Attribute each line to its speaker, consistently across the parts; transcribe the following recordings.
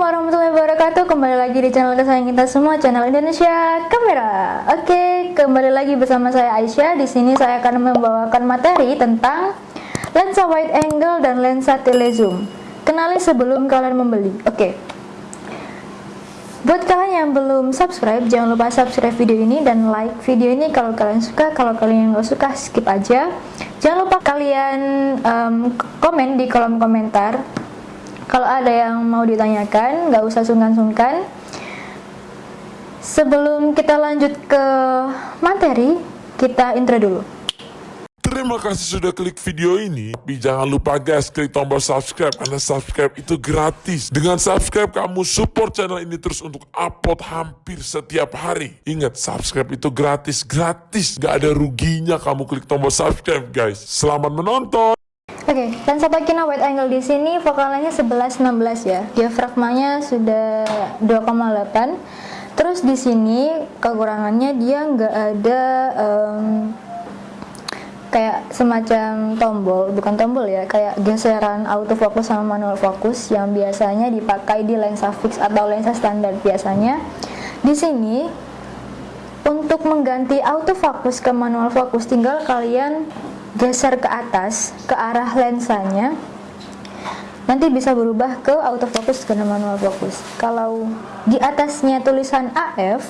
Speaker 1: warahmatullahi wabarakatuh. Kembali lagi di channel kesayangan kita semua Channel Indonesia Kamera. Oke, kembali lagi bersama saya Aisyah. Di sini saya akan membawakan materi tentang Lensa wide angle dan lensa telezoom. Kenali sebelum kalian membeli. Oke. Buat kalian yang belum subscribe Jangan lupa subscribe video ini dan like video ini Kalau kalian suka, kalau kalian nggak suka skip aja. Jangan lupa kalian um, komen di kolom komentar kalau ada yang mau ditanyakan, nggak usah sungkan-sungkan. Sebelum kita lanjut ke materi, kita intro dulu.
Speaker 2: Terima kasih sudah klik video ini. Tapi jangan lupa guys, klik tombol subscribe karena subscribe itu gratis. Dengan subscribe kamu support channel ini terus untuk upload hampir setiap hari. Ingat, subscribe itu gratis, gratis. Gak ada ruginya kamu klik tombol subscribe guys. Selamat menonton.
Speaker 1: Oke, okay, lensa Takina wide angle di sini vokalannya 11 16 ya. Diafragmanya sudah 2,8. Terus di sini kekurangannya dia nggak ada um, kayak semacam tombol, bukan tombol ya, kayak geseran autofocus sama manual focus yang biasanya dipakai di lensa fix atau lensa standar biasanya. Di sini untuk mengganti autofocus ke manual focus tinggal kalian geser ke atas ke arah lensanya nanti bisa berubah ke autofocus ke manual focus. Kalau di atasnya tulisan AF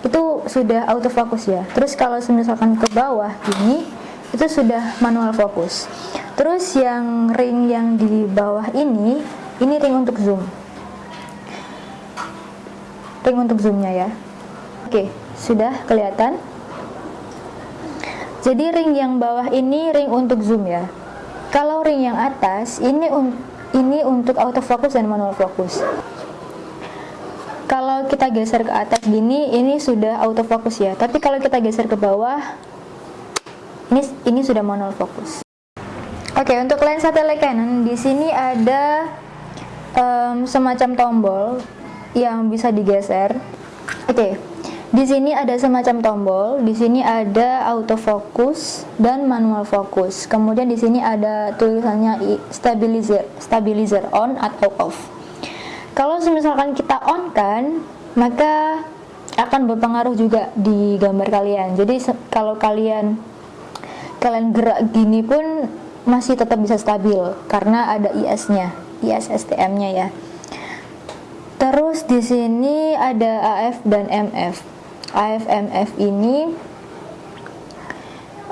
Speaker 1: itu sudah autofocus ya. Terus kalau misalkan ke bawah ini itu sudah manual focus. Terus yang ring yang di bawah ini ini ring untuk zoom. Ring untuk zoomnya ya. Oke sudah kelihatan jadi ring yang bawah ini ring untuk zoom ya. Kalau ring yang atas ini un ini untuk autofocus dan manual focus. Kalau kita geser ke atas gini ini sudah autofocus ya. Tapi kalau kita geser ke bawah ini ini sudah manual focus. Oke, untuk lensa telecanon di sini ada um, semacam tombol yang bisa digeser. Oke. Di sini ada semacam tombol, di sini ada autofocus dan manual focus. Kemudian di sini ada tulisannya stabilizer, stabilizer on atau off. Kalau misalkan kita on kan, maka akan berpengaruh juga di gambar kalian. Jadi kalau kalian kalian gerak gini pun masih tetap bisa stabil karena ada IS-nya, IS STM-nya ya. Terus di sini ada AF dan MF. AFMF ini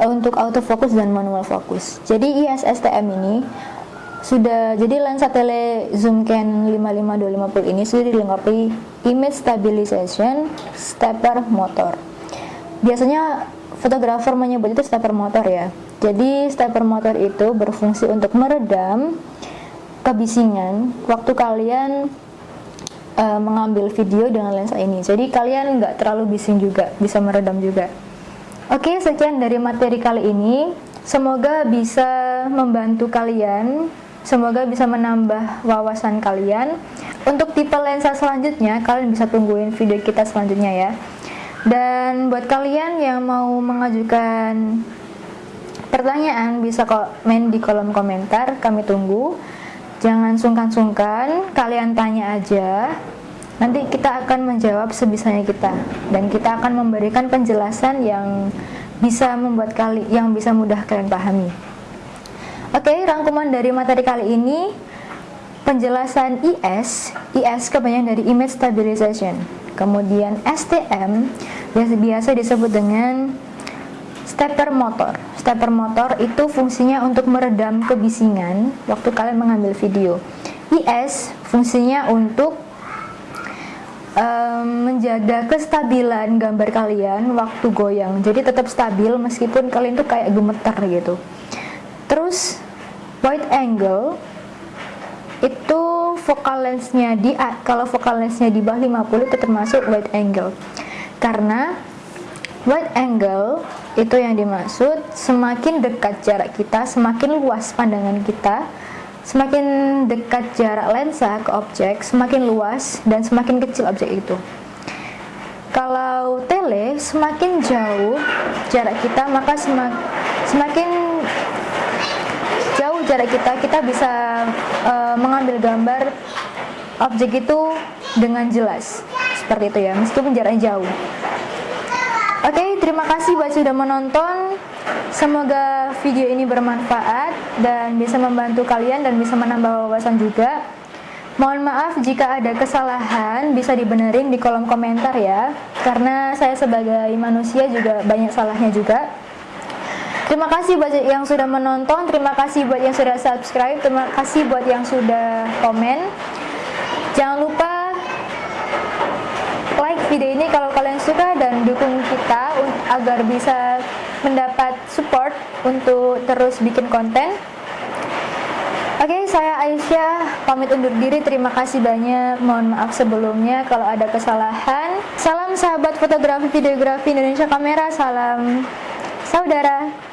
Speaker 1: untuk autofocus dan manual focus. Jadi ISSTM ini sudah jadi lensa tele zoom Canon 55250 ini sudah dilengkapi image stabilization stepper motor. Biasanya fotografer menyebut itu stepper motor ya. Jadi stepper motor itu berfungsi untuk meredam kebisingan waktu kalian uh, mengambil video dengan lensa ini. Jadi kalian nggak terlalu bising juga bisa meredam juga. Oke sekian dari materi kali ini. Semoga bisa membantu kalian. Semoga bisa menambah wawasan kalian. Untuk tipe lensa selanjutnya kalian bisa tungguin video kita selanjutnya ya. Dan buat kalian yang mau mengajukan pertanyaan bisa komen di kolom komentar. Kami tunggu Jangan sungkan-sungkan, kalian tanya aja. Nanti kita akan menjawab sebisanya kita dan kita akan memberikan penjelasan yang bisa membuat kali yang bisa mudah kalian pahami. Oke, rangkuman dari materi kali ini penjelasan IS, IS kebanyakan dari image stabilization. Kemudian STM biasa biasa disebut dengan stepper motor stepper motor itu fungsinya untuk meredam kebisingan waktu kalian mengambil video. IS fungsinya untuk um, menjaga kestabilan gambar kalian waktu goyang. Jadi tetap stabil meskipun kalian tuh kayak gemeter gitu. Terus wide angle itu focal lensnya di kalau focal lensnya di bawah 50 itu termasuk wide angle. Karena wide angle itu yang dimaksud semakin dekat jarak kita semakin luas pandangan kita semakin dekat jarak lensa ke objek semakin luas dan semakin kecil objek itu kalau tele semakin jauh jarak kita maka semak, semakin jauh jarak kita kita bisa uh, mengambil gambar objek itu dengan jelas. Seperti itu ya, meskipun jaraknya jauh. Oke, terima kasih buat sudah menonton. Semoga video ini bermanfaat dan bisa membantu kalian dan bisa menambah wawasan juga. Mohon maaf jika ada kesalahan bisa dibenerin di kolom komentar ya Karena saya sebagai manusia juga banyak salahnya juga Terima kasih buat yang sudah menonton, terima kasih buat yang sudah subscribe, terima kasih buat yang sudah komen Jangan lupa video ini kalau kalian suka dan dukung kita agar bisa mendapat support untuk terus bikin konten Oke, saya Aisyah pamit undur diri. Terima kasih banyak. Mohon maaf sebelumnya kalau ada kesalahan. Salam sahabat fotografi videografi Indonesia Kamera. Salam saudara.